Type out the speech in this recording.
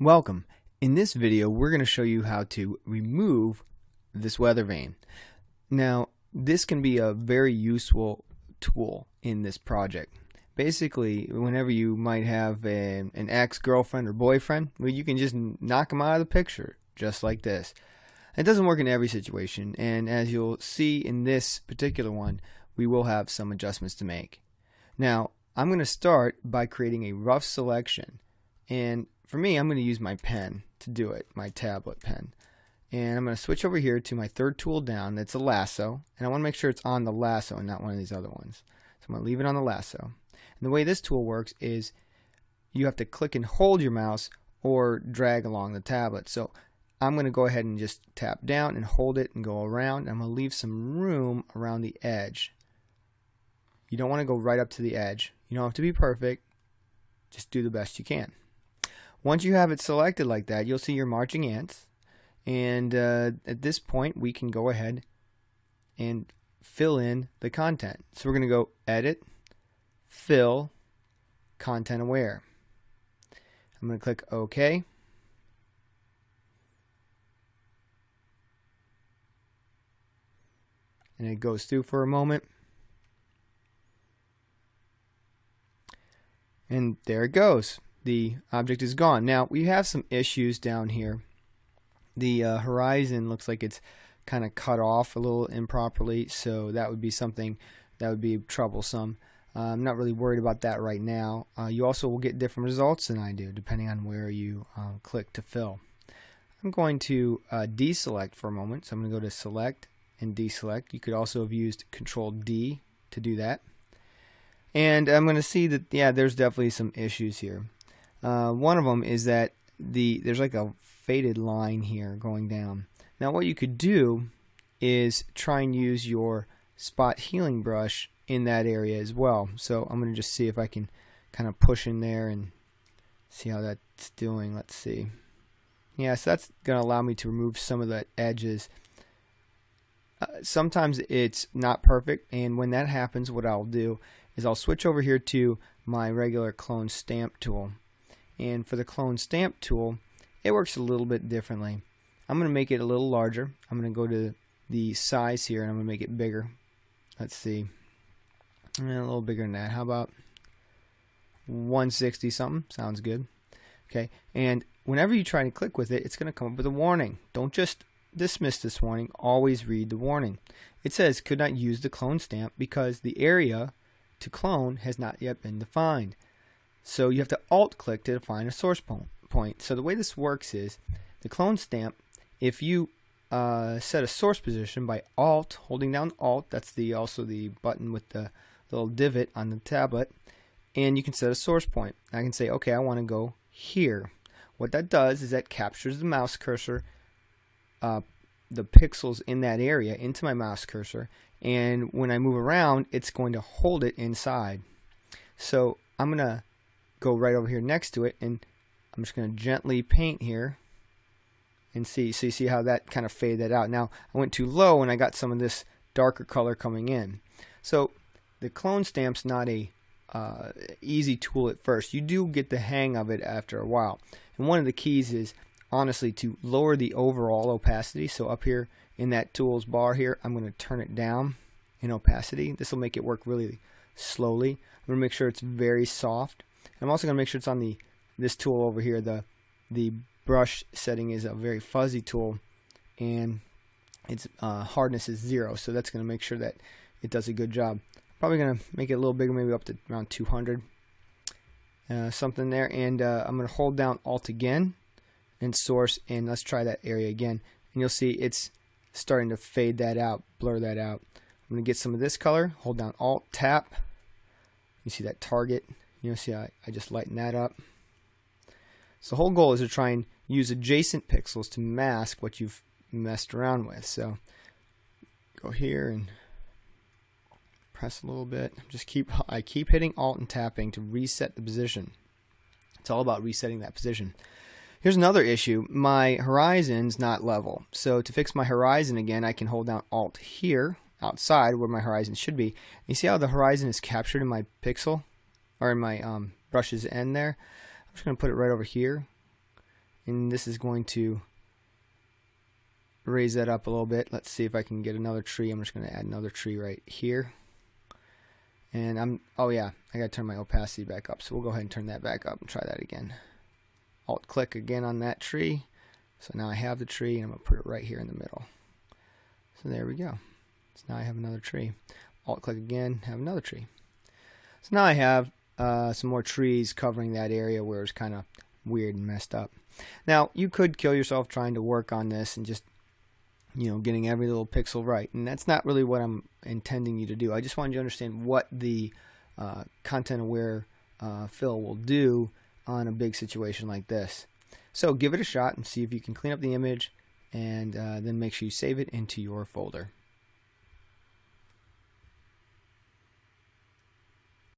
Welcome. In this video we're going to show you how to remove this weather vane. Now this can be a very useful tool in this project. Basically whenever you might have an, an ex-girlfriend or boyfriend well, you can just knock them out of the picture just like this. It doesn't work in every situation and as you'll see in this particular one we will have some adjustments to make. Now I'm going to start by creating a rough selection and for me, I'm going to use my pen to do it, my tablet pen. And I'm going to switch over here to my third tool down. That's a lasso. And I want to make sure it's on the lasso and not one of these other ones. So I'm going to leave it on the lasso. And the way this tool works is you have to click and hold your mouse or drag along the tablet. So I'm going to go ahead and just tap down and hold it and go around. I'm going to leave some room around the edge. You don't want to go right up to the edge. You don't have to be perfect. Just do the best you can. Once you have it selected like that, you'll see your marching ants. And uh, at this point, we can go ahead and fill in the content. So we're going to go Edit, Fill, Content Aware. I'm going to click OK. And it goes through for a moment. And there it goes the object is gone. Now we have some issues down here. The uh, horizon looks like it's kind of cut off a little improperly, so that would be something that would be troublesome. Uh, I'm not really worried about that right now. Uh, you also will get different results than I do, depending on where you uh, click to fill. I'm going to uh, deselect for a moment, so I'm going to go to Select and Deselect. You could also have used Control D to do that. And I'm going to see that, yeah, there's definitely some issues here. Uh, one of them is that the there's like a faded line here going down. Now what you could do is try and use your spot healing brush in that area as well. So I'm going to just see if I can kind of push in there and see how that's doing. Let's see. Yeah, so that's going to allow me to remove some of the edges. Uh, sometimes it's not perfect and when that happens what I'll do is I'll switch over here to my regular clone stamp tool and for the clone stamp tool, it works a little bit differently. I'm going to make it a little larger. I'm going to go to the size here and I'm going to make it bigger. Let's see. Eh, a little bigger than that. How about 160 something? Sounds good. Okay. And whenever you try to click with it, it's going to come up with a warning. Don't just dismiss this warning. Always read the warning. It says could not use the clone stamp because the area to clone has not yet been defined. So you have to alt click to define a source point. So the way this works is the clone stamp, if you uh, set a source position by alt, holding down alt, that's the also the button with the little divot on the tablet, and you can set a source point. I can say, okay, I want to go here. What that does is that captures the mouse cursor, uh, the pixels in that area into my mouse cursor, and when I move around, it's going to hold it inside. So I'm going to go right over here next to it and I'm just going to gently paint here and see so you see how that kind of faded out. Now I went too low and I got some of this darker color coming in. So the clone stamp's not a uh, easy tool at first. You do get the hang of it after a while. And one of the keys is honestly to lower the overall opacity. So up here in that tools bar here I'm going to turn it down in opacity. This will make it work really slowly. I'm going to make sure it's very soft I'm also going to make sure it's on the this tool over here. The the brush setting is a very fuzzy tool, and its uh, hardness is zero. So that's going to make sure that it does a good job. Probably going to make it a little bigger, maybe up to around 200, uh, something there. And uh, I'm going to hold down Alt again and source, and let's try that area again. And you'll see it's starting to fade that out, blur that out. I'm going to get some of this color, hold down Alt, tap. You see that target you know, see I, I just lighten that up. So the whole goal is to try and use adjacent pixels to mask what you've messed around with. So go here and press a little bit. Just keep I keep hitting Alt and tapping to reset the position. It's all about resetting that position. Here's another issue. My horizon's not level. So to fix my horizon again, I can hold down Alt here outside where my horizon should be. You see how the horizon is captured in my pixel? Or in my um, brush's end there. I'm just going to put it right over here. and this is going to raise that up a little bit. Let's see if I can get another tree. I'm just going to add another tree right here. And I'm, oh yeah, I got to turn my opacity back up. So we'll go ahead and turn that back up and try that again. Alt click again on that tree. So now I have the tree and I'm going to put it right here in the middle. So there we go. So now I have another tree. Alt click again, have another tree. So now I have uh, some more trees covering that area where it's kind of weird and messed up. Now you could kill yourself trying to work on this and just you know, getting every little pixel right. And that's not really what I'm intending you to do. I just wanted you to understand what the uh, content aware uh, fill will do on a big situation like this. So give it a shot and see if you can clean up the image and uh, then make sure you save it into your folder.